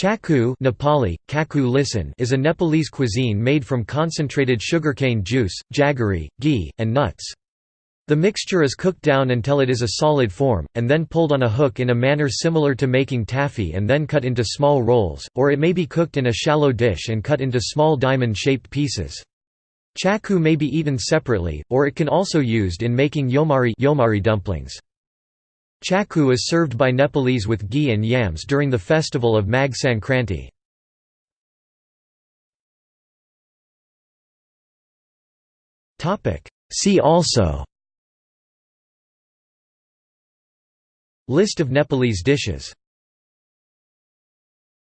Chakku Nepali, kaku lisan is a Nepalese cuisine made from concentrated sugarcane juice, jaggery, ghee, and nuts. The mixture is cooked down until it is a solid form, and then pulled on a hook in a manner similar to making taffy and then cut into small rolls, or it may be cooked in a shallow dish and cut into small diamond-shaped pieces. Chakku may be eaten separately, or it can also be used in making yomari, yomari dumplings. Chakku is served by Nepalese with ghee and yams during the festival of Magh Sankranti. See also List of Nepalese dishes